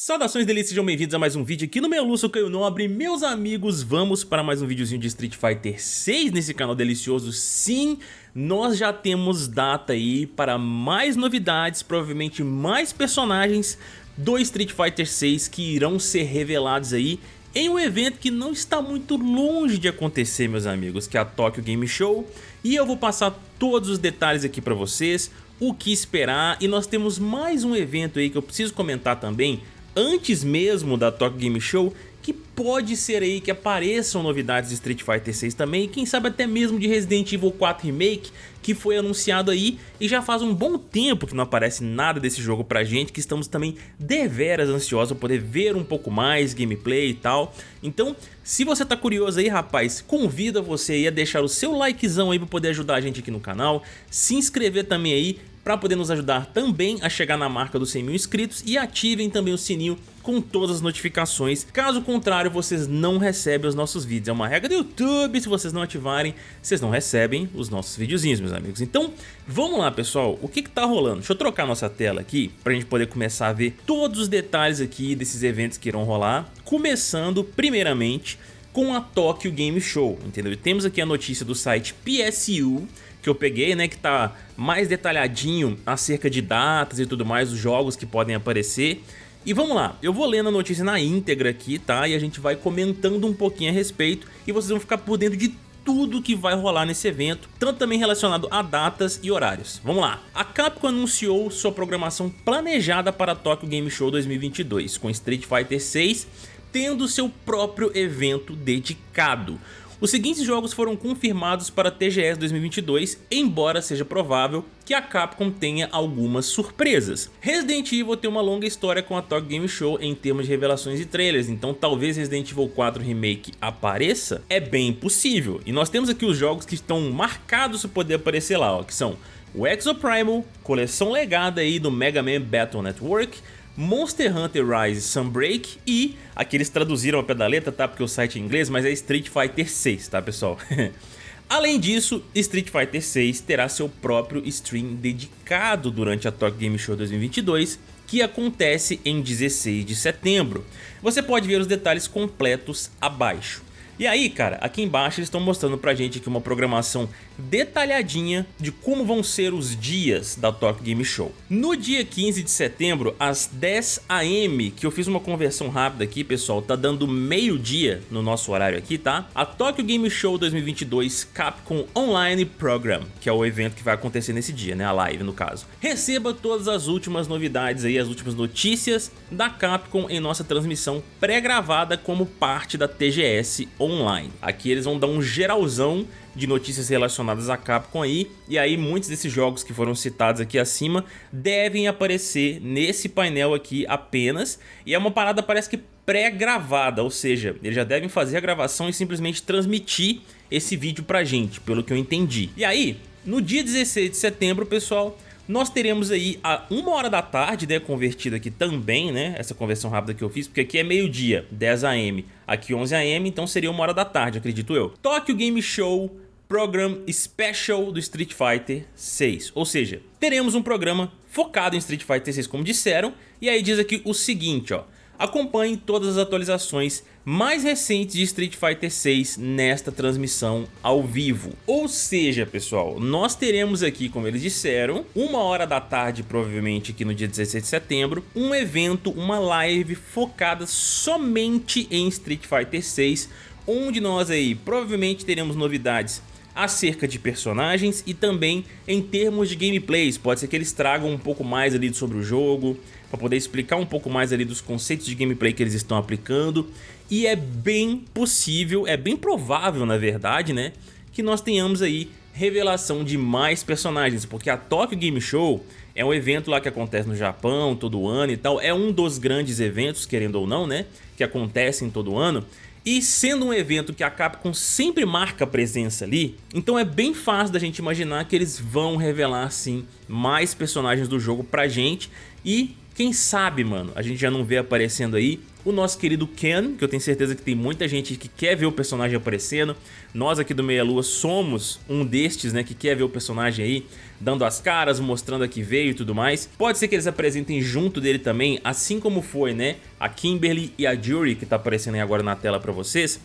Saudações delícias, sejam bem-vindos a mais um vídeo aqui no meu Lúcio Caio Nobre Meus amigos, vamos para mais um videozinho de Street Fighter 6 nesse canal delicioso Sim, nós já temos data aí para mais novidades, provavelmente mais personagens do Street Fighter 6 que irão ser revelados aí em um evento que não está muito longe de acontecer, meus amigos, que é a Tokyo Game Show. E eu vou passar todos os detalhes aqui para vocês, o que esperar. E nós temos mais um evento aí que eu preciso comentar também, antes mesmo da Tokyo Game Show, que pode ser aí que apareçam novidades de Street Fighter 6 também, e quem sabe até mesmo de Resident Evil 4 Remake, que foi anunciado aí, e já faz um bom tempo que não aparece nada desse jogo pra gente, que estamos também deveras ansiosos para poder ver um pouco mais gameplay e tal. Então, se você tá curioso aí, rapaz, convido você aí a deixar o seu likezão aí para poder ajudar a gente aqui no canal, se inscrever também aí, para poder nos ajudar também a chegar na marca dos 100 mil inscritos e ativem também o sininho com todas as notificações, caso contrário vocês não recebem os nossos vídeos, é uma regra do YouTube, se vocês não ativarem, vocês não recebem os nossos videozinhos meus amigos. Então vamos lá pessoal, o que que tá rolando? Deixa eu trocar nossa tela aqui para a gente poder começar a ver todos os detalhes aqui desses eventos que irão rolar, começando primeiramente com a Tokyo Game Show, entendeu? temos aqui a notícia do site PSU, que eu peguei, né, que tá mais detalhadinho acerca de datas e tudo mais, os jogos que podem aparecer. E vamos lá, eu vou lendo a notícia na íntegra aqui, tá? E a gente vai comentando um pouquinho a respeito e vocês vão ficar por dentro de tudo que vai rolar nesse evento, tanto também relacionado a datas e horários. Vamos lá. A Capcom anunciou sua programação planejada para a Tokyo Game Show 2022, com Street Fighter 6 tendo seu próprio evento dedicado. Os seguintes jogos foram confirmados para TGS 2022, embora seja provável que a Capcom tenha algumas surpresas. Resident Evil tem uma longa história com a Tokyo Game Show em termos de revelações e trailers, então talvez Resident Evil 4 Remake apareça? É bem possível. E nós temos aqui os jogos que estão marcados para poder aparecer lá, ó, que são o Exoprimal, coleção legada aí do Mega Man Battle Network, Monster Hunter Rise Sunbreak e aqui eles traduziram a pedaleta, tá? Porque o site é em inglês, mas é Street Fighter 6, tá pessoal? Além disso, Street Fighter 6 terá seu próprio stream dedicado durante a Tokyo Game Show 2022, que acontece em 16 de setembro. Você pode ver os detalhes completos abaixo. E aí, cara, aqui embaixo eles estão mostrando pra gente aqui uma programação detalhadinha de como vão ser os dias da Tokyo Game Show. No dia 15 de setembro, às 10 am, que eu fiz uma conversão rápida aqui, pessoal, tá dando meio dia no nosso horário aqui, tá? A Tokyo Game Show 2022 Capcom Online Program, que é o evento que vai acontecer nesse dia, né? A live, no caso. Receba todas as últimas novidades aí, as últimas notícias da Capcom em nossa transmissão pré-gravada como parte da TGS Online online. Aqui eles vão dar um geralzão de notícias relacionadas à Capcom aí, e aí muitos desses jogos que foram citados aqui acima devem aparecer nesse painel aqui apenas, e é uma parada parece que pré-gravada, ou seja, eles já devem fazer a gravação e simplesmente transmitir esse vídeo pra gente, pelo que eu entendi. E aí, no dia 16 de setembro, pessoal, nós teremos aí a uma hora da tarde, né, convertido aqui também, né, essa conversão rápida que eu fiz, porque aqui é meio-dia, 10 am, aqui 11 am, então seria uma hora da tarde, acredito eu. Tokyo Game Show Program Special do Street Fighter 6, ou seja, teremos um programa focado em Street Fighter 6, como disseram, e aí diz aqui o seguinte, ó, Acompanhe todas as atualizações mais recentes de Street Fighter 6 nesta transmissão ao vivo. Ou seja, pessoal, nós teremos aqui, como eles disseram, uma hora da tarde, provavelmente aqui no dia 16 de setembro, um evento, uma live focada somente em Street Fighter 6, onde nós aí provavelmente teremos novidades acerca de personagens e também em termos de gameplays, pode ser que eles tragam um pouco mais ali sobre o jogo, para poder explicar um pouco mais ali dos conceitos de gameplay que eles estão aplicando. E é bem possível, é bem provável na verdade, né, que nós tenhamos aí revelação de mais personagens, porque a Tokyo Game Show é um evento lá que acontece no Japão todo ano e tal, é um dos grandes eventos, querendo ou não, né, que acontecem todo ano, e sendo um evento que a Capcom sempre marca presença ali, então é bem fácil da gente imaginar que eles vão revelar sim mais personagens do jogo pra gente. E Quem sabe, mano, a gente já não vê aparecendo aí o nosso querido Ken, que eu tenho certeza que tem muita gente que quer ver o personagem aparecendo. Nós aqui do Meia Lua somos um destes, né, que quer ver o personagem aí dando as caras, mostrando a que veio e tudo mais. Pode ser que eles apresentem junto dele também, assim como foi, né, a Kimberly e a Jury, que tá aparecendo aí agora na tela pra vocês.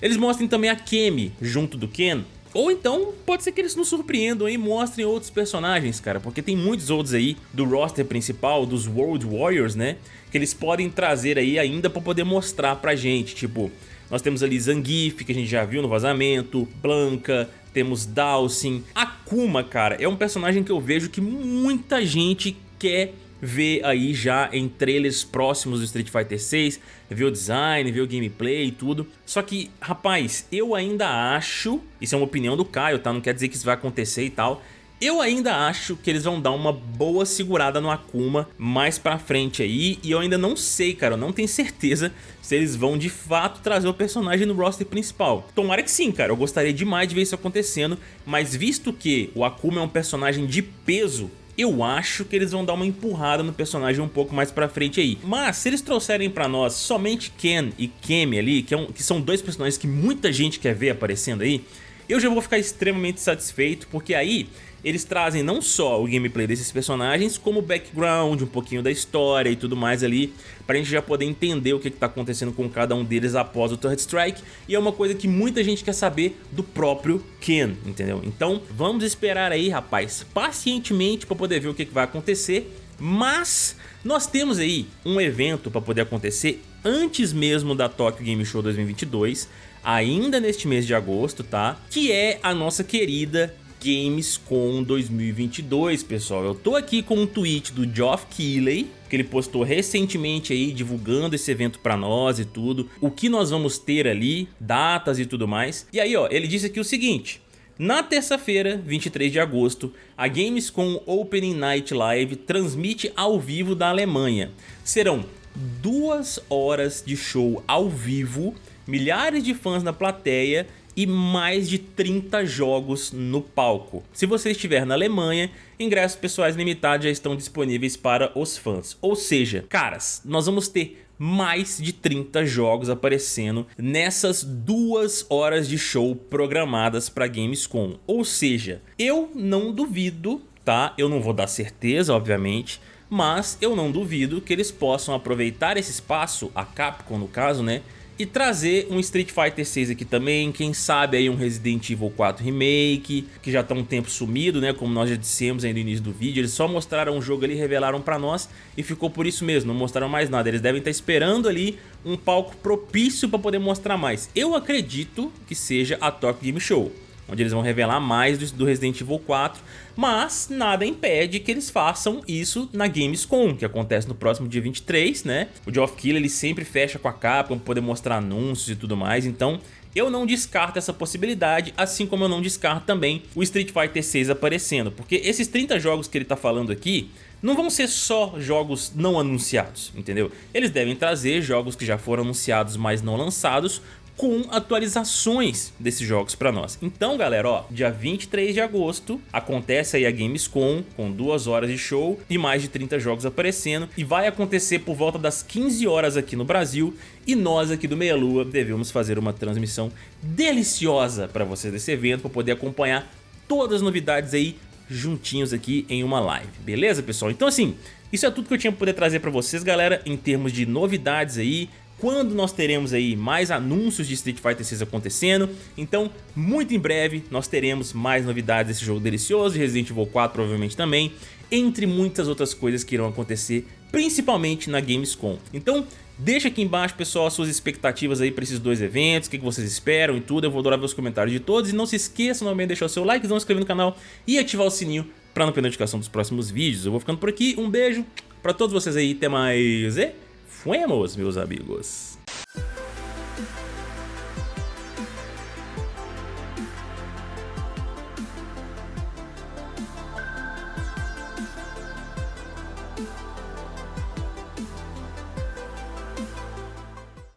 Eles mostrem também a Kemi junto do Ken, ou então, pode ser que eles nos surpreendam e mostrem outros personagens, cara, porque tem muitos outros aí do roster principal, dos World Warriors, né, que eles podem trazer aí ainda pra poder mostrar pra gente, tipo, nós temos ali Zangief, que a gente já viu no vazamento, Blanca, temos Dawson, Akuma, cara, é um personagem que eu vejo que muita gente quer ver aí já em trailers próximos do Street Fighter 6, ver o design, ver o gameplay e tudo. Só que, rapaz, eu ainda acho, isso é uma opinião do Caio, tá? Não quer dizer que isso vai acontecer e tal. Eu ainda acho que eles vão dar uma boa segurada no Akuma mais pra frente aí E eu ainda não sei, cara, eu não tenho certeza se eles vão de fato trazer o personagem no roster principal Tomara que sim, cara, eu gostaria demais de ver isso acontecendo Mas visto que o Akuma é um personagem de peso eu acho que eles vão dar uma empurrada no personagem um pouco mais pra frente aí. Mas se eles trouxerem pra nós somente Ken e Kemi ali, que, é um, que são dois personagens que muita gente quer ver aparecendo aí, eu já vou ficar extremamente satisfeito, porque aí eles trazem não só o gameplay desses personagens, como o background, um pouquinho da história e tudo mais ali, pra gente já poder entender o que, que tá acontecendo com cada um deles após o Third Strike, e é uma coisa que muita gente quer saber do próprio Ken, entendeu? Então vamos esperar aí, rapaz, pacientemente pra poder ver o que, que vai acontecer, mas nós temos aí um evento para poder acontecer antes mesmo da Tokyo Game Show 2022, ainda neste mês de agosto, tá? Que é a nossa querida Gamescom 2022, pessoal. Eu tô aqui com um tweet do Geoff Keighley, que ele postou recentemente aí, divulgando esse evento pra nós e tudo, o que nós vamos ter ali, datas e tudo mais. E aí, ó, ele disse aqui o seguinte... Na terça-feira, 23 de agosto, a Gamescom Opening Night Live transmite ao vivo da Alemanha. Serão duas horas de show ao vivo, milhares de fãs na plateia e mais de 30 jogos no palco. Se você estiver na Alemanha, ingressos pessoais limitados já estão disponíveis para os fãs. Ou seja, caras, nós vamos ter mais de 30 jogos aparecendo nessas duas horas de show programadas para Gamescom. Ou seja, eu não duvido, tá? Eu não vou dar certeza, obviamente, mas eu não duvido que eles possam aproveitar esse espaço, a Capcom no caso, né? E trazer um Street Fighter 6 aqui também, quem sabe aí um Resident Evil 4 Remake, que já tá um tempo sumido, né, como nós já dissemos aí no início do vídeo, eles só mostraram o jogo ali, revelaram pra nós e ficou por isso mesmo, não mostraram mais nada, eles devem estar esperando ali um palco propício pra poder mostrar mais. Eu acredito que seja a Tokyo Game Show onde eles vão revelar mais do Resident Evil 4, mas nada impede que eles façam isso na Gamescom, que acontece no próximo dia 23, né? O Geoff Keighley ele sempre fecha com a capa para poder mostrar anúncios e tudo mais, então eu não descarto essa possibilidade, assim como eu não descarto também o Street Fighter 6 aparecendo, porque esses 30 jogos que ele tá falando aqui não vão ser só jogos não anunciados, entendeu? Eles devem trazer jogos que já foram anunciados, mas não lançados, com atualizações desses jogos para nós. Então, galera, ó, dia 23 de agosto acontece aí a Gamescom com duas horas de show e mais de 30 jogos aparecendo e vai acontecer por volta das 15 horas aqui no Brasil e nós aqui do Meia Lua devemos fazer uma transmissão deliciosa para vocês desse evento para poder acompanhar todas as novidades aí juntinhos aqui em uma live, beleza pessoal? Então assim, isso é tudo que eu tinha para poder trazer para vocês galera em termos de novidades aí, quando nós teremos aí mais anúncios de Street Fighter 6 acontecendo. Então, muito em breve, nós teremos mais novidades desse jogo delicioso, de Resident Evil 4 provavelmente também, entre muitas outras coisas que irão acontecer, principalmente na Gamescom. Então, deixa aqui embaixo, pessoal, suas expectativas aí para esses dois eventos, o que vocês esperam e tudo. Eu vou adorar ver os comentários de todos. E não se esqueça novamente de deixar o seu like, não se inscrever no canal e ativar o sininho para não perder a notificação dos próximos vídeos. Eu vou ficando por aqui, um beijo para todos vocês aí, até mais e... Fuemos, meus amigos.